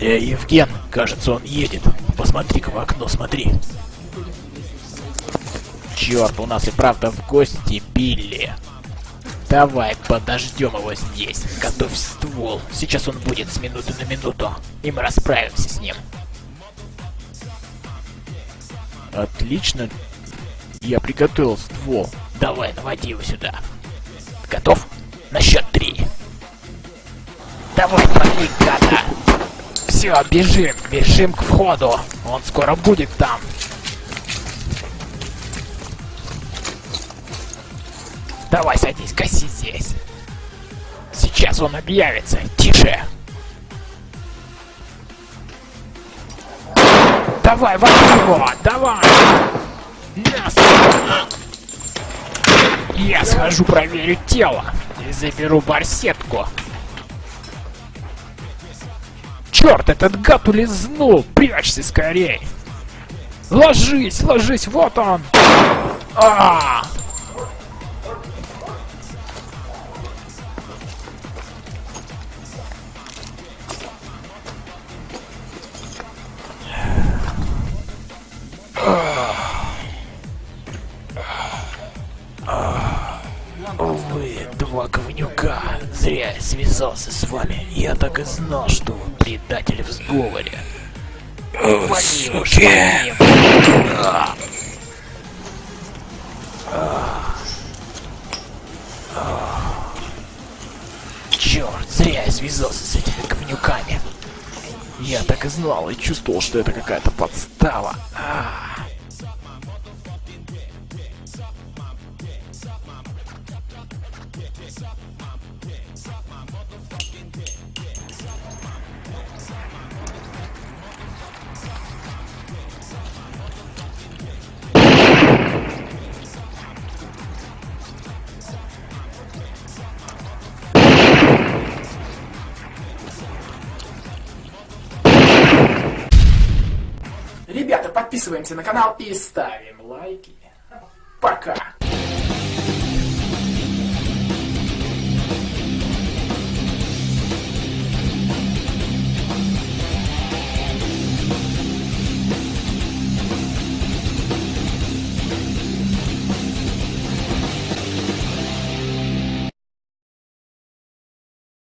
Эй, Евген, кажется, он едет. Посмотри-ка в окно, смотри. Черт, у нас и правда в гости Билли. Давай подождем его здесь. Готовь ствол. Сейчас он будет с минуты на минуту. И мы расправимся с ним. Отлично. Я приготовил ствол. Давай, наводи его сюда. Готов? На счет три. Давай, пали, гада. Все, бежим, бежим к входу. Он скоро будет там. Давай садись, коси здесь. Сейчас он объявится. Тише. Давай, возьми его! Давай! Мясо! Я схожу проверю тело и заберу барсетку. Черт, этот гад улизнул! Прячься скорей! Ложись, ложись, вот он! А! -а, -а! Вы два говнюка. Зря я связался с вами. Я так и знал, что вы предатели в сговоре. Вали уж Черт, зря я связался с этими говнюками. Я так и знал и чувствовал, что это какая-то подстава. А Ребята, подписываемся на канал и ставим лайки. Пока!